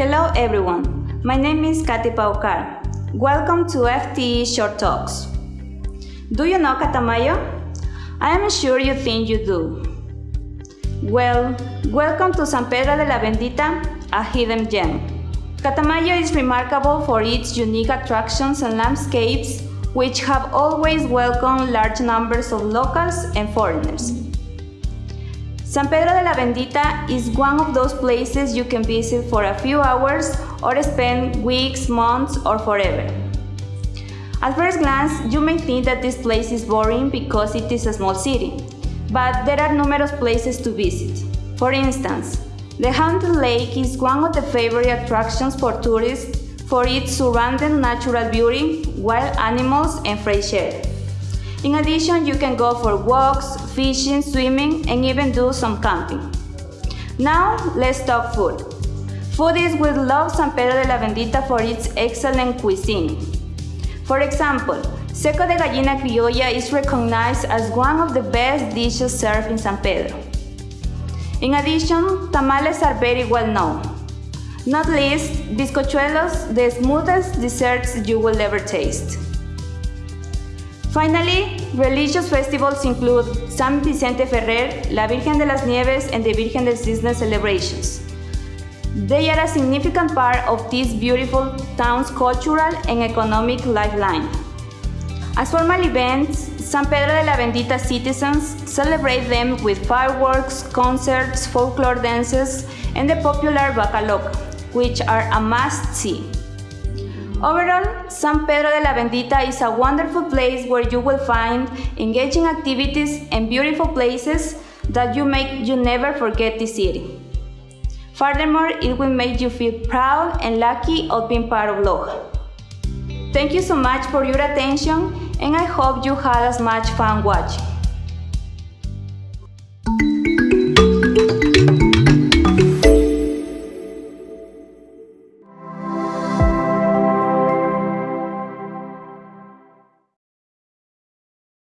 Hello everyone, my name is Katy Paucar. Welcome to FTE Short Talks. Do you know Catamayo? I am sure you think you do. Well, welcome to San Pedro de la Bendita, a hidden gem. Catamayo is remarkable for its unique attractions and landscapes, which have always welcomed large numbers of locals and foreigners. San Pedro de la Bendita is one of those places you can visit for a few hours or spend weeks, months, or forever. At first glance, you may think that this place is boring because it is a small city, but there are numerous places to visit. For instance, the Haunted Lake is one of the favorite attractions for tourists for its surrounding natural beauty, wild animals, and fresh air. In addition, you can go for walks, fishing, swimming, and even do some camping. Now, let's talk food. Foodies will love San Pedro de la Bendita for its excellent cuisine. For example, seco de gallina criolla is recognized as one of the best dishes served in San Pedro. In addition, tamales are very well known. Not least, bizcochuelos, the smoothest desserts you will ever taste. Finally, religious festivals include San Vicente Ferrer, La Virgen de las Nieves, and the Virgen del Cisne celebrations. They are a significant part of this beautiful town's cultural and economic lifeline. As formal events, San Pedro de la Bendita citizens celebrate them with fireworks, concerts, folklore dances, and the popular vaca loca, which are a must-see. Overall, San Pedro de la Bendita is a wonderful place where you will find engaging activities and beautiful places that you make you never forget the city. Furthermore, it will make you feel proud and lucky of being part of Loja. Thank you so much for your attention and I hope you had as much fun watching.